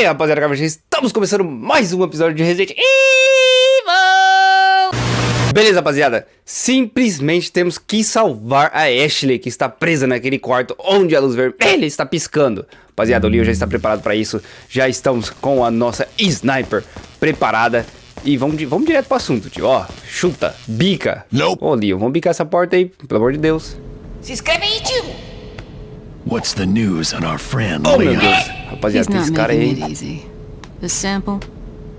aí, rapaziada, estamos começando mais um episódio de Resident Evil! Beleza, rapaziada, simplesmente temos que salvar a Ashley, que está presa naquele quarto onde a luz vermelha está piscando. Rapaziada, o Leon já está preparado para isso, já estamos com a nossa Sniper preparada. E vamos, vamos direto pro assunto, tio. Ó, chuta, bica. Não. Ô, Leon, vamos bicar essa porta aí, pelo amor de Deus. Se inscreve aí, tio. What's the news on our friend Oh, Leon? Deus. Rapaziada, He's tem not esse cara making aí. it easy. The sample?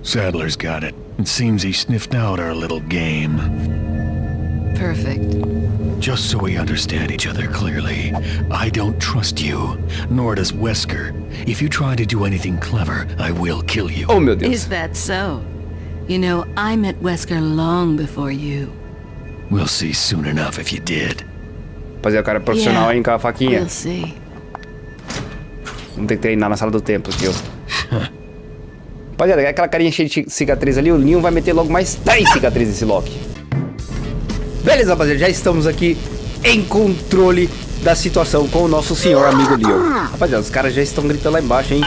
Sadler's got it. It seems he sniffed out our little game. Perfect. Just so we understand each other clearly, I don't trust you, nor does Wesker. If you try to do anything clever, I will kill you. Oh, meu Deus. Is that so? You know, I met Wesker long before you. We'll see soon enough if you did. Rapaziada, o cara é profissional, Yeah. hein, com a faquinha. We'll see. Vamos ter que treinar na sala do templo, tio. Rapaziada, aquela carinha cheia de cicatriz ali, o Leon vai meter logo mais 10 cicatrizes nesse Loki. Beleza, rapaziada, já estamos aqui em controle da situação com o nosso senhor amigo Leon. Rapaziada, os caras já estão gritando lá embaixo, hein?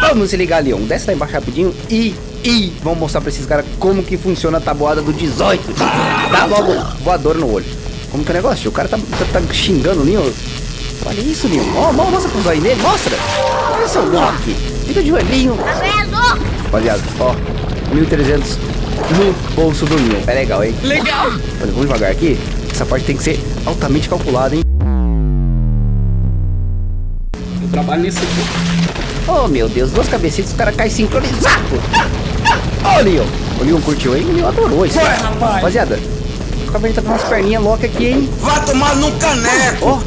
Vamos se ligar, Leon. Desce lá embaixo rapidinho e... E vamos mostrar pra esses caras como que funciona a tabuada do 18. tio. Dá logo voador no olho. Como que é o negócio? O cara tá, tá, tá xingando o Leon. Olha isso, Leon. Ó, mo- mostra pro zóio dele, mostra. Olha seu Loki. Fica de olhinho. É. Rapaziada, ó, 1.300 no bolso do Leon. É legal, hein? Legal! Olha, vamos devagar aqui. Essa parte tem que ser altamente calculada, hein? Eu trabalho nesse aqui. Oh, meu Deus, duas cabecinhas, os caras caem sincronizados. Ó, o Leon. O Leon curtiu, hein? O Leon adorou isso. Ué, rapaz. Rapaziada, o cabelo tá com umas perninhas loucas aqui, hein? Vai tomar num caneco! Ó,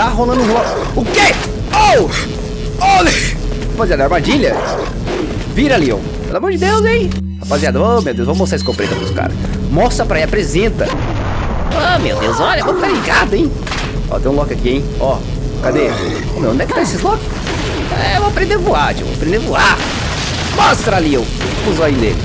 tá rolando ro... O quê? Oh! Olha! Rapaziada, armadilha. Vira, Leon. Pelo amor de Deus, hein? Rapaziada, oh, meu Deus, vamos mostrar esse escopeta pros caras. Mostra pra aí, apresenta. Ah, meu Deus, olha, vamos ficar ligado, hein? Ó, tem um lock aqui, hein? Ó, cadê? Ô, meu, onde é que tá esses lock? É, eu vou aprender a voar, tio. Vou aprender a voar. Mostra, Leon. O zóio dele.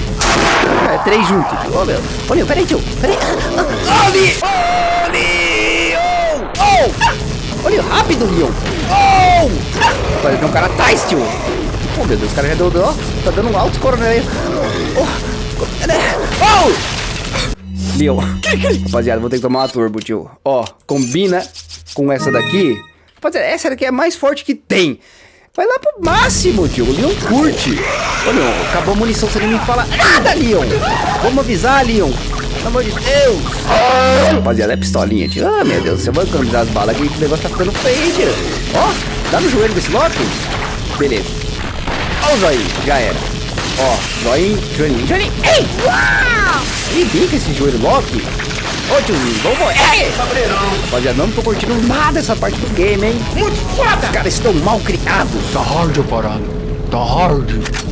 É, três juntos. Ô, meu. Ô, Leon, peraí, tio. Peraí. Ô, Leon! Ô! Oh! Leon, rápido, Leon. Oh! Olha, tem um cara atrás, tio. Oh, meu Deus, o cara já deu, ó, tá dando um alto coronel. Oh! né? Oh! Leon. Rapaziada, vou ter que tomar uma turbo, tio. Ó, combina com essa daqui. Rapaziada, essa daqui é a mais forte que tem. Vai lá pro máximo, tio. O Leon curte. Ô, Leon, acabou a munição, você nem me fala nada, Leon. Vamos avisar, Leon. Pelo amor de Deus. Rapaziada, é pistolinha, tio. Ah, meu Deus, você vai economizar as balas aqui que o negócio tá ficando feio, tio. Ó, dá no joelho desse Loki. Beleza. Ó o zóio, já era. Ó, zóio, joelhinho. Joelhinho, ei! Uau! Ih, bica esse joelho Loki. Ô, tiozinho, vamos... Ei! Rapaziada, não tô curtindo nada essa parte do game, hein? Muito foda! Os caras estão mal criados. Tá hard, parado. Tá hard.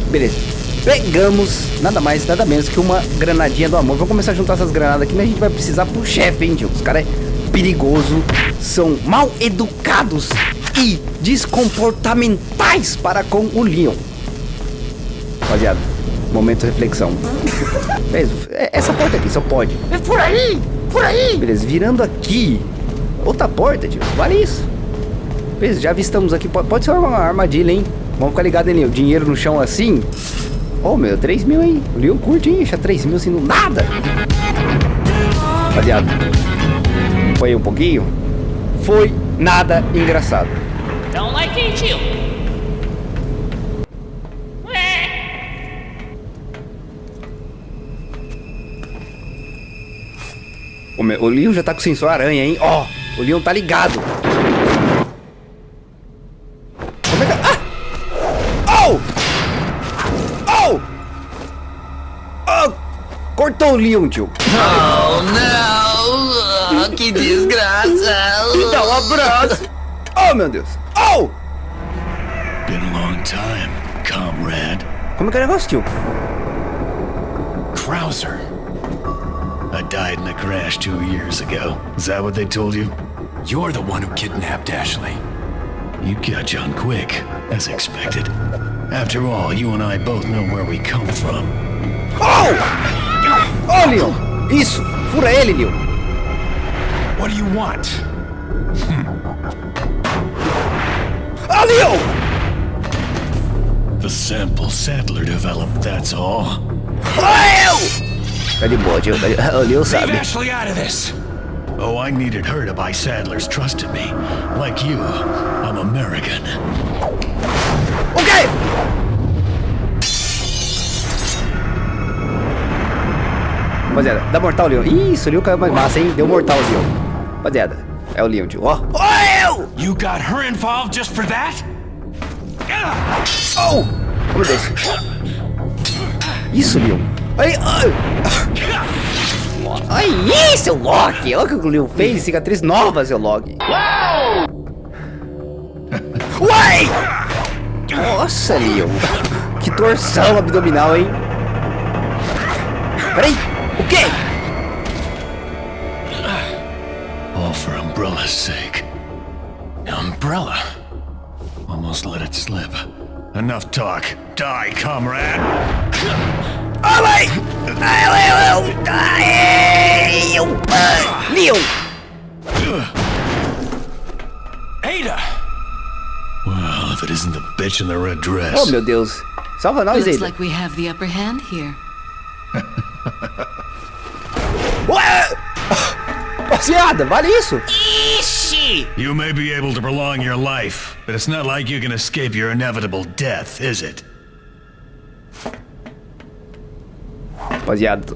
Beleza. Pegamos nada mais, nada menos que uma granadinha do amor. Vamos começar a juntar essas granadas aqui, mas a gente vai precisar pro chefe, hein, tio? Os caras é perigoso, são mal educados e descomportamentais para com o Leon. Rapaziada, momento de reflexão. É- essa porta aqui só pode. É por aí, por aí. Beleza, virando aqui. Outra porta, tio. Vale isso. Beleza, já avistamos aqui. Pode, pode ser uma armadilha, hein? Vamos ficar ligado, hein, Leon? Dinheiro no chão assim. Oh, meu, 3 mil, hein? O Leon curte, hein? Deixa 3 mil assim no nada. Rapaziada, acompanhei um pouquinho. Foi nada engraçado. Dá um like aí, tio. O, meu, o Leon já tá com sensor aranha, hein? Ó, o Leon tá ligado. Cortou o Leon, tio. Oh, não! Que desgraça! Me dá um abraço. Oh, meu Deus. Oh! Been a long time, comrade. Como é que é o negócio, tio? Krauser. I died in a crash two years ago. Is that what they told you? You're the one who kidnapped Ashley. You got on quick, as expected. After all, you and I both know where we come from. Oh! Oh, Leon. Isso. Fura ele, Leon. What do you want? Ah, Leon! The sample Sadler developed, that's all. Tá de boa, tio. Tá de... O Leave sabe. Ashley out of this. Oh, I needed her to buy Sadler's trust in me. Like you, I'm American. O Rapaziada, dá mortal, Leon. Isso, o Leon caiu mais massa, hein? Deu mortal, Leon. Rapaziada, é o Leon, tio. Ó. Oh! You got her involved just for that? Oh! Oh, meu Deus. Isso, Leon. Ai, ai. Ai, seu Loki. Olha o que o Leon fez. Cicatriz nova, seu Loki. Uai! Nossa, Leon. Que torção abdominal, hein? Peraí. O quê? All for Umbrella's sake. Umbrella? Almost let it slip. Enough talk. Die, comrade! Vai! Ai, ai, ai, ai, ai, Ada! Well, if it isn't the bitch in the red dress. Oh, meu Deus. Salva nós, Looks Ada. like we have the upper hand here. Ué! Rapaziada, vale isso? You may be able to prolong your life, but it's not like you can escape your inevitable death, is it? Rapaziada.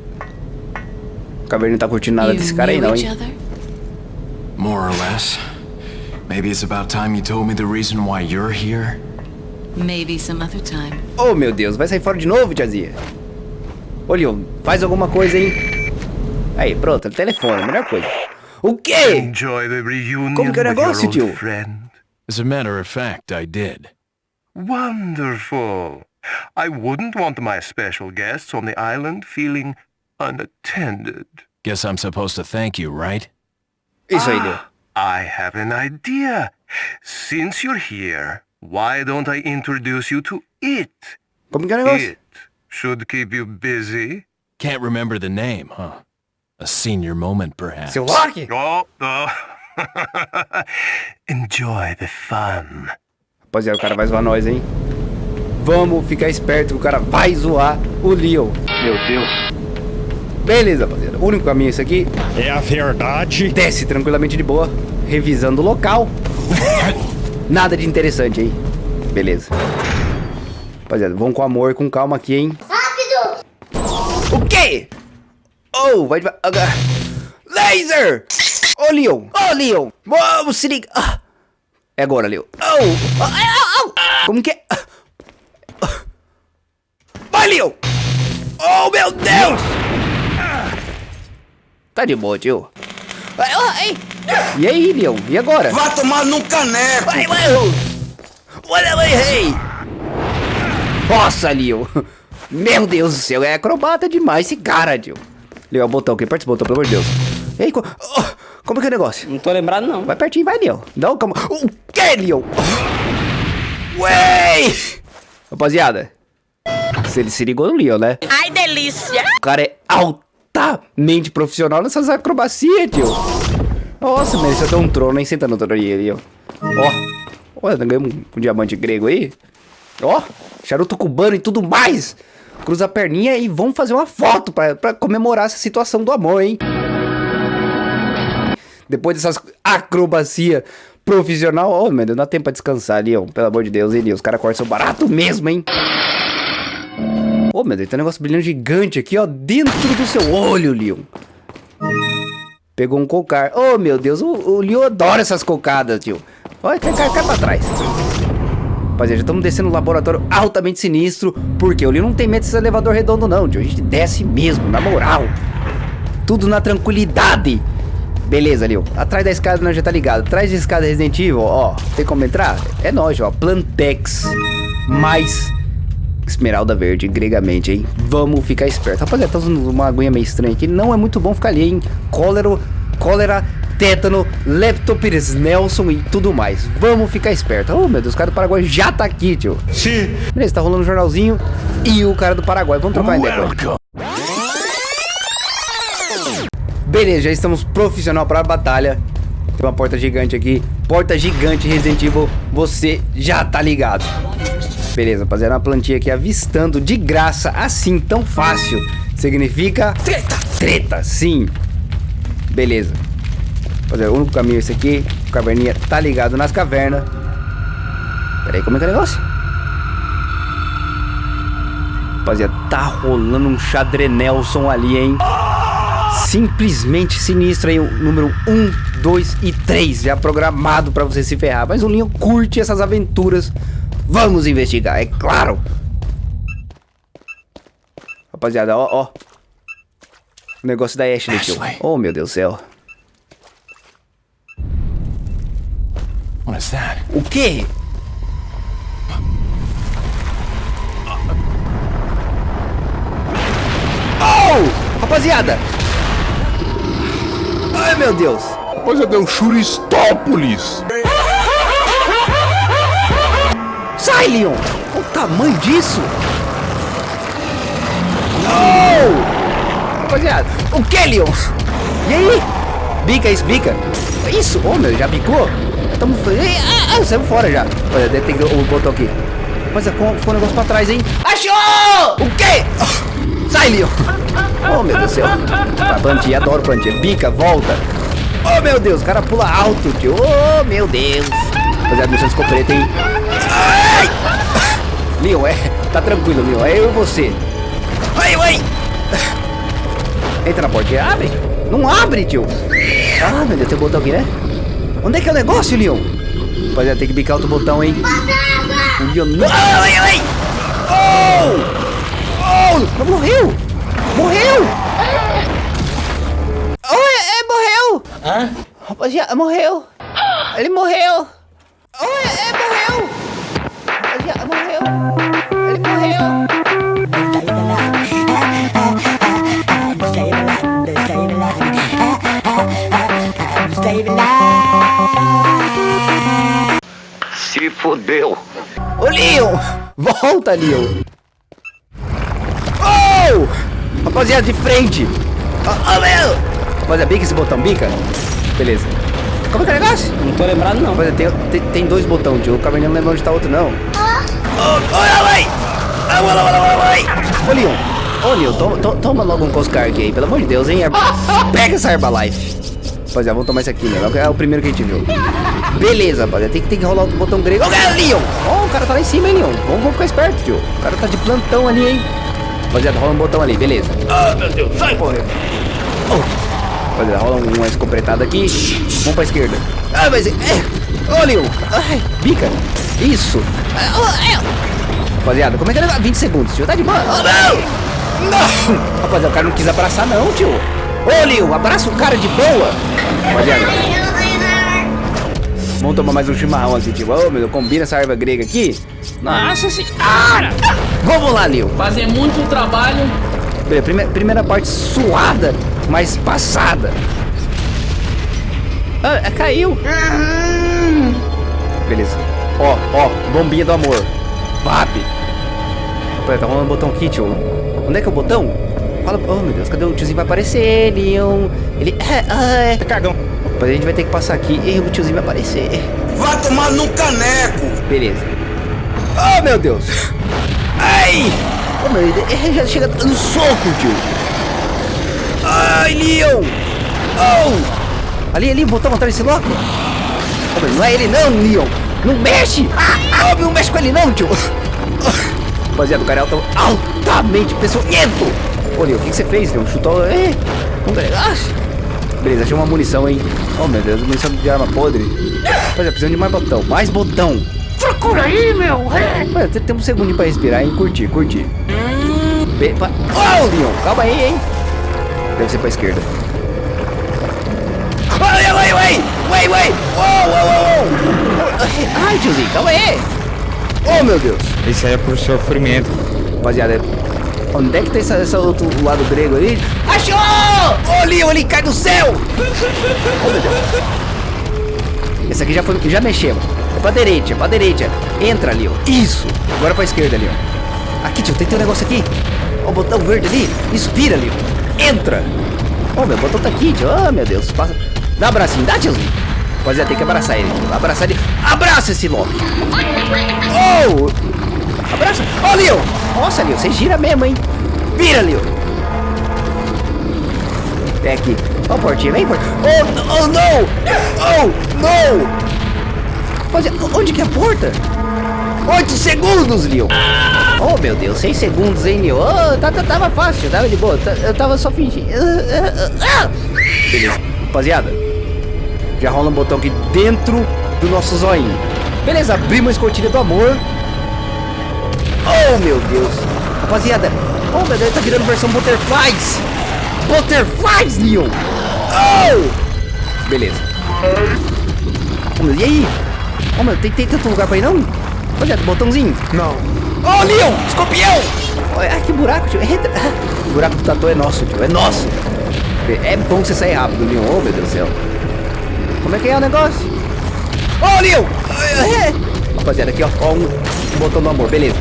O Caverna não tá curtindo nada desse cara aí, não, hein? More or less. Maybe it's about time you told me the reason why you're here. Maybe some other time. Oh, meu Deus, vai sair fora de novo, tiazinha? Ô, Leon, faz alguma coisa, hein? Aí, pronto, telefone, melhor coisa. O quê? Enjoy the reunion Como que é o with your negócio, old tio? friend. As a matter of fact, I did. Wonderful. I wouldn't want my special guests on the island feeling unattended. Guess I'm supposed to thank you, right? Isso aí, Leon. I have an idea. Since you're here, why don't I introduce you to it? Como que é o negócio? It should keep you busy. Can't remember the name, huh? A senior moment, perhaps. Seu Loki? Oh, oh. Enjoy the fun. Rapaziada, o cara vai zoar nós, hein? Vamos ficar esperto, o cara vai zoar o Leon. Meu Deus. Beleza, rapaziada. O único caminho é isso aqui. É a verdade. Desce tranquilamente de boa, revisando o local. Nada de interessante, hein? Beleza. Rapaziada, vamos com amor, com calma aqui, hein? Rápido! O quê? Oh, vai devagar. Laser! Ô, Leon! Ô, Leon! Vamos se ligar! Ah. É agora, Leon. Oh! Ah, ah, ah. Como que é? Ah. Vai, Leon! Oh, meu Deus! Tá de boa, tio. Ai. E aí, Leon? E agora? Vai tomar num caneco. Vai, vai! Olha, vai, rei! Nossa, Leon! Meu Deus do céu, é acrobata demais esse cara, tio. Leon, é o botão, quem participa do botão, pelo amor de Deus. Ei, co- oh, como que é o negócio? Não tô lembrado, não. Vai pertinho, vai, Leon. Não, calma. O que, Leon? Ué! Rapaziada, se ele se ligou no Leon, né? Ai, delícia! O cara é altamente profissional nessas acrobacias, tio. Nossa, mereceu ter um trono, hein? Senta no trono aí, ali, ó. Ó, olha, ganhamos um, um diamante grego aí. Ó, charuto cubano e tudo mais. Cruza a perninha e vamos fazer uma foto pra comemorar essa situação do amor, hein? Depois dessas acrobacia profissional, ô, meu Deus, dá tempo pra descansar, Leon. Pelo amor de Deus, hein? Os caras cortam seu barato mesmo, hein? Ô, meu Deus, tem um negócio brilhando gigante aqui, ó, dentro do seu olho, Leon. Pegou um cocar. Ô, meu Deus, o, o Leon adora essas cocadas, tio. Olha, cai, cai, cai pra trás. Rapaziada, já estamos descendo um laboratório altamente sinistro. Porque Leon não tem medo desse elevador redondo, não, tio. A gente desce mesmo, na moral. Tudo na tranquilidade. Beleza, Leon. Atrás da escada não já tá ligado. Atrás da escada Resident Evil, ó. Tem como entrar? É nós, ó. Plantex. Mais Esmeralda verde, gregamente, hein? Vamos ficar esperto. Rapaziada, tá usando uma aguinha meio estranha aqui. Não é muito bom ficar ali, hein? Cólera, cólera, tétano, leptopires Nelson e tudo mais. Vamos ficar esperto. Oh, meu Deus, o cara do Paraguai já tá aqui, tio. Sim. Beleza, tá rolando um jornalzinho. E o cara do Paraguai. Vamos trocar ideia. Beleza, já estamos profissional para a batalha. Tem uma porta gigante aqui. Porta gigante Resident Evil. Você já tá ligado. Beleza, rapaziada, uma plantinha aqui avistando de graça, assim, tão fácil. Significa... Treta! Treta, sim. Beleza. Rapaziada, o único caminho é esse aqui. O caverninha tá ligado nas cavernas. Pera aí, como é que é o negócio? Rapaziada, tá rolando um xadrenelson ali, hein? Simplesmente sinistro aí, o número 1, 2 e 3 já programado pra você se ferrar. Mas o Linho curte essas aventuras. Vamos investigar, é claro. Rapaziada, ó, ó. O negócio da Ashley. Ashley. Oh, meu Deus do céu. What is that? O quê? Oh! Rapaziada! Ai, meu Deus! Rapaziada, é o Churistópolis. Sai, Leon! Olha o tamanho disso! Não! Rapaziada, o que, Leon? E aí? Bica isso, bica. Isso, ô meu, já bicou? Tamo... Ah, ah, saiu fora já. Olha, ter o botão aqui. Rapaziada, ficou ficou um negócio pra trás, hein? Achou! O quê? Sai, Leon! Oh, meu Deus do céu. A plantinha, adoro plantinha. Bica, volta. Oh, meu Deus, o cara pula alto, tio. Oh, meu Deus. Rapaziada, missão de escopeta, hein? Ai! Leon, é... Tá tranquilo, Leon. É eu e você. Ai, ai! Entra na porta abre. Não abre, tio. Ah, meu Deus, tem um botão aqui, né? Onde é que é o negócio, Leon? Rapaziada, tem que bicar outro botão, hein? O Leon não... Ai, ai! Oh! Oh! Morreu! Morreu! Oh, é, é, morreu! Hã? Rapaziada, morreu! Ele morreu! Oh, é, é, morreu! Rapaziada, morreu! Ele morreu! Fodeu. Ô, Leon! Volta, Leon! Oh! Rapaziada, de frente! Oh, oh meu! Rapaziada, bica esse botão, bica. Beleza. Como é que é o negócio? Não tô lembrado, não. Rapaziada, tem, tem, tem dois botões, tio. O caverninho não lembra onde tá o outro, não. Oh, olha! Ah, olha, olha! Ô, Leon! Ô, Leon, toma, to- toma logo um Coscar aqui aí, pelo amor de Deus, hein? Pega essa Herbalife. Rapaziada, vamos tomar isso aqui, né? É o primeiro que a gente viu. Beleza, rapaziada. Tem, que- tem que rolar outro botão grego. Cara, Leon! Ó, o cara tá lá em cima, hein, Leon? Vamos, vamos ficar esperto, tio. O cara tá de plantão ali, hein? Rapaziada, rola um botão ali, beleza. Ah, meu Deus, sai, porra. Oh. Rapaziada, rola um- uma escopretada aqui. Vamos pra esquerda. Ah, mas... É. Ô, Leon. Ai, bica. Isso. Ah, oh. Rapaziada, como é que é? 20 segundos, tio. Tá de boa. Oh, não! Não! Rapaziada, o cara não quis abraçar, não, tio. Ô, Leon, abraça o cara de boa. Rapaziada. Vamos tomar mais um chimarrão aqui, tio. Ô, meu Deus, combina essa erva grega aqui. Nossa senhora! Vamos lá, Leon. Fazer muito trabalho. Beleza, primeira, primeira parte suada, mas passada. Ah, ah, caiu. Beleza. Ó, ó, bombinha do amor. VAP. Tá rolando o botão aqui, tio. Onde é que é o botão? Fala, oh meu Deus, cadê o tiozinho? Vai aparecer, Leon. Ele. Ah, ah, tá cagão. Depois a gente vai ter que passar aqui e o tiozinho vai aparecer. Vai tomar no caneco. Beleza. Oh, meu Deus. Ai. Oh, meu, ele ele já chega dando soco, tio. Ai, Leon. Oh. Ali, ali, botão atrás desse louco. Oh, meu, não é ele não, Leon. Não mexe. Oh, não mexe com ele não, tio. Rapaziada, o cara é altamente peçonhento. Ô, Leon, o que, que você fez, Leon? Chutou... É, um negócio. Beleza, achei uma munição, hein. Oh, meu Deus, munição de arma podre. Rapaziada, precisamos de mais botão. Mais botão. Procura aí, meu! É. Olha, tem, tem um segundinho pra respirar, hein? Curtir, curtir. Be pa- oh, Leon, calma aí, hein? Deve ser pra esquerda. Ai, ai, ai, ai, ai, uou, uou, uou. Ai, tiozinho, calma aí. Oh, meu Deus. Isso aí é por sofrimento. Rapaziada, onde é que tá esse, esse outro lado grego ali? Achou! Ô, Leon, ele cai do céu! Oh. Esse aqui já foi, já mexemos. É pra direita, pra direita. Entra, Leon. Isso. Agora pra esquerda, Leon. Aqui, tio, tem, tem um negócio aqui. Ó, o botão verde ali. Isso, vira, Leon. Entra. Ó, meu botão tá aqui, tio. Oh, meu Deus. Passa. Dá um abracinho, dá, tiozinho. Rapaziada, tem que abraçar ele. Abraçar ele. Abraça esse Loki. Oh! Abraça. Ó, Leon. Nossa, Leon, você gira mesmo, hein? Vira, Leon. É aqui. Ó, a portinha, vem, portinha. Oh, oh, não! Oh, não! Rapaziada, onde que é a porta? 8 segundos, Leon. Oh, meu Deus, 6 segundos, hein, Leon? Oh, tá, tá, tava fácil, tava de boa. tá- Eu tava só fingindo. Ah, ah, ah. Beleza. Rapaziada, já rola um botão aqui dentro do nosso zoinho. Beleza, abrimos a escotilha do amor. Oh, meu Deus. Rapaziada, oh, meu Deus, tá virando versão Butterflies. Butterflies, Leon. Oh! Beleza. Oh, meu, e aí? Oh, meu, tem, tem tanto lugar pra ir, não? Rapaziada, botãozinho. Não. Oh, Leon, escorpião. Olha, ai, que buraco, tio. Entra. O buraco do tatu é nosso, tio, é nosso. É bom você sair rápido, Leon. Oh, meu Deus do céu. Como é que é o negócio? Ô, Leon! É. Rapaziada, aqui, ó. Ó, um botão do amor, beleza.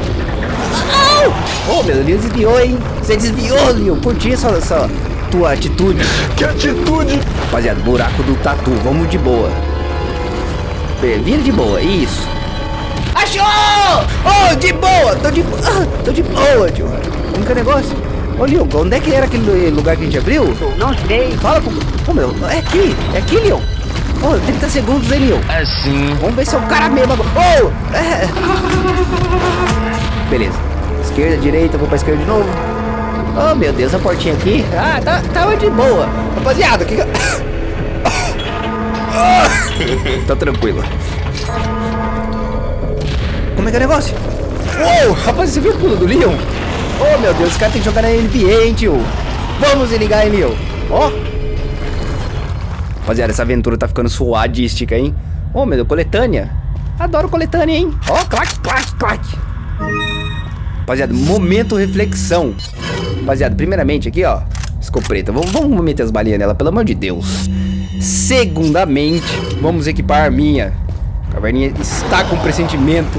Ô, meu Deus, desviou, hein? Você desviou, Leon. Curti essa, essa tua atitude. Que atitude! Rapaziada, buraco do tatu. Vamos de boa. Vira de boa, isso. Achou! Oh, de boa! Tô de boa! Tô de boa, tio. Como que é o negócio? Ô, Leon, onde é que era aquele lugar que a gente abriu? Não sei. Fala com... Ô, meu, é aqui. É aqui, Leon. Ô, 30 segundos, hein, Leon? Assim. Vamos ver se é o cara mesmo agora. Oh! É. Beleza. Esquerda, direita, vou pra esquerda de novo. Oh, meu Deus, a portinha aqui. Ah, tá, tava de boa. Rapaziada, que... que- tá tranquilo. Como é que é o negócio? Uou, rapaz, você viu o pulo do Leon? Oh, meu Deus, esse cara tem que jogar na NBA, hein, tio? Vamos ligar, hein, Leon? Ó. Rapaziada, essa aventura tá ficando suadística, hein? Ô, meu Deus, coletânea. Adoro coletânea, hein? Ó, clac, clac, clac. Rapaziada, momento reflexão. Rapaziada, primeiramente aqui, ó. Escopeta. Vamos, vamos meter as balinhas nela, pelo amor de Deus. Segundamente, vamos equipar a minha. A caverninha está com pressentimento